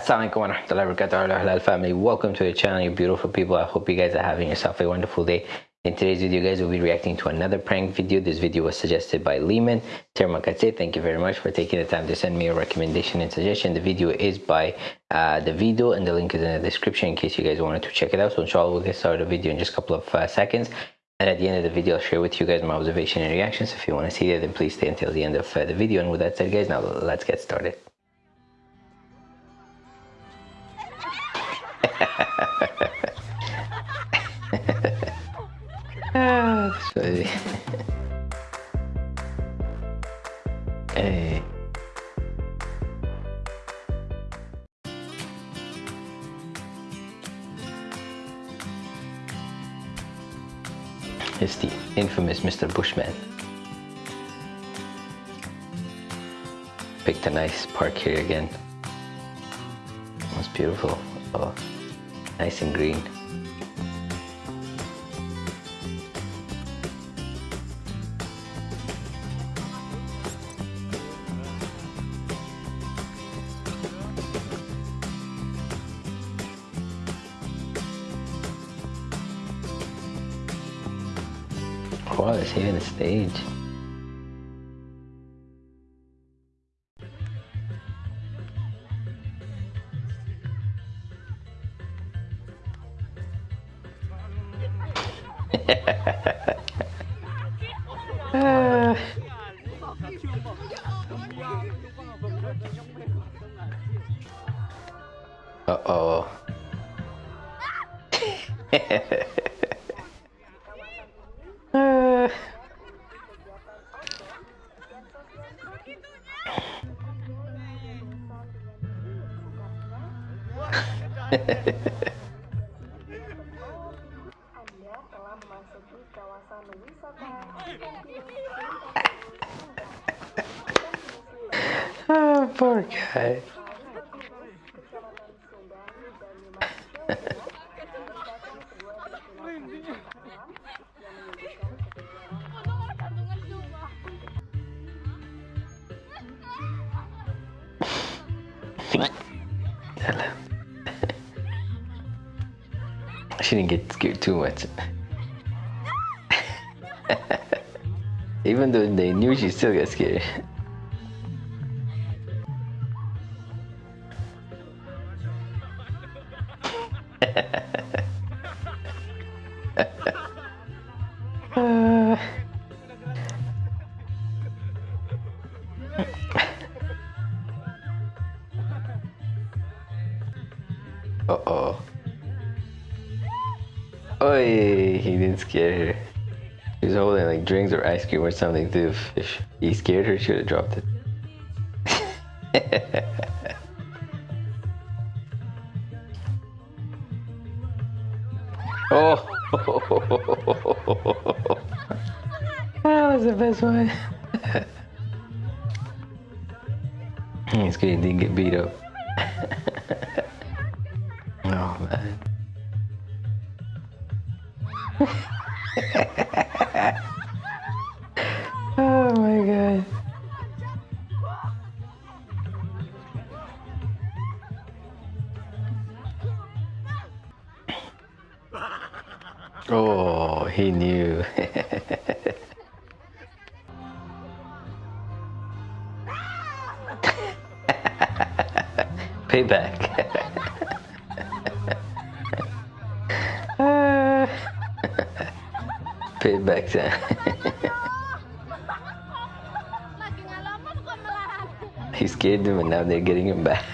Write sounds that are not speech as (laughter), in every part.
Assalamualaikum warahmatullahi wabarakatuh. Family. Welcome to the channel you beautiful people. I hope you guys are having yourself a wonderful day. In today's video guys we'll be reacting to another prank video. This video was suggested by Lehman. Termakatse thank you very much for taking the time to send me a recommendation and suggestion. The video is by uh, the video and the link is in the description in case you guys wanted to check it out. So inshallah we'll get started the video in just a couple of uh, seconds. And at the end of the video I'll share with you guys my observation and reactions. If you want to see that then please stay until the end of uh, the video. And with that said guys now let's get started (laughs) ah, that's funny. hey. It's the infamous Mr. Bushman. Picked a nice park here again. It's beautiful. Oh nice and green. Wow, it's here in the stage. Uh-oh. (laughs) (laughs) poor guy. she didn't get scared too much. (laughs) Even though they knew she still got scared. Uh. Oh, he didn't scare her. He was holding like drinks or ice cream or something too. If he scared her, she should have dropped it. (laughs) oh! (laughs) that was the best one. (laughs) He's good, he didn't get beat up. (laughs) oh man. Payback. (laughs) Payback time. he scared them and now they're getting him back.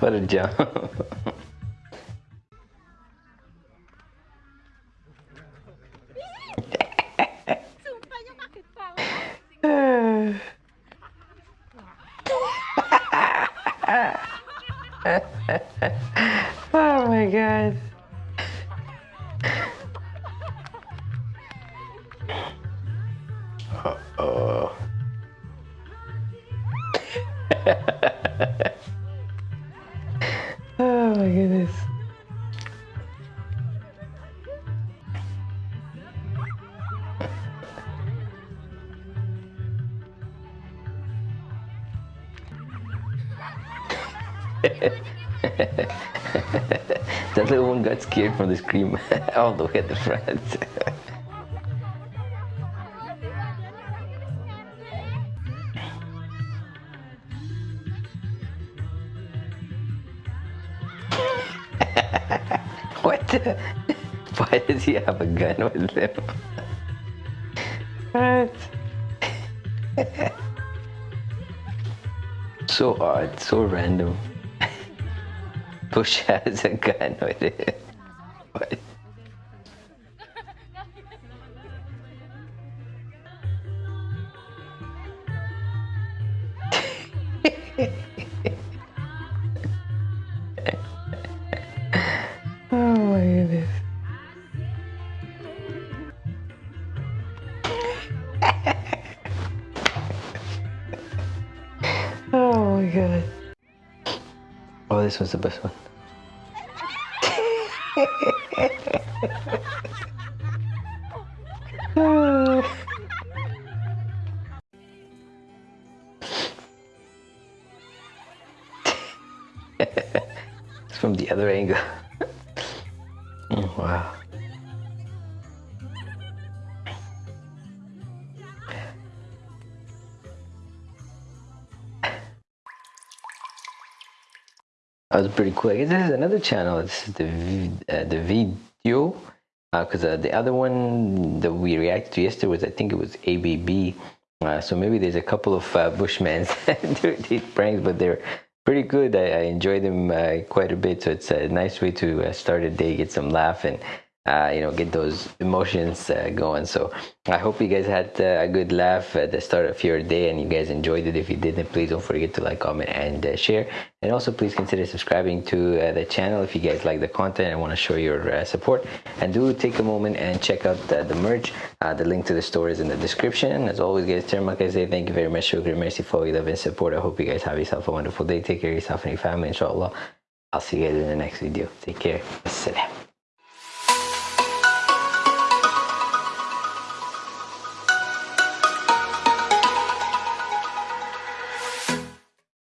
what a job. Oh my god. Uh-oh. (laughs) oh my goodness. (laughs) that little one got scared from the scream (laughs) all the way at the front. (laughs) what? Why does he have a gun with him? what? (laughs) so odd, so random. Bush (laughs) has a gun with it. What? (laughs) oh my goodness. (laughs) oh my god. This was the best one. (laughs) it's from the other angle. (laughs) Mm, wow. That was pretty cool. I guess this is another channel. This is the uh, the video because uh, the other one that we reacted to yesterday was I think it was ABB. Uh, so maybe there's a couple of uh, Bushmen (laughs) do these pranks, but they're pretty good. I, I enjoy them uh, quite a bit. So it's a nice way to uh, start a day, get some laugh, and uh, you know get those emotions uh, going. So I hope you guys had uh, a good laugh at the start of your day, and you guys enjoyed it. If you didn't please don't forget to like, comment, and uh, share. And also, please consider subscribing to uh, the channel if you guys like the content and want to show your uh, support. And do take a moment and check out the, the merch. The link to the store is in the description. As always, guys, Termak, I say thank you very much. Shukri, merci for your love and support. I hope you guys have yourself a wonderful day. Take care of yourself and your family, inshallah. I'll see you guys in the next video. Take care. Assalam.